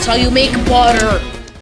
That's how you make butter.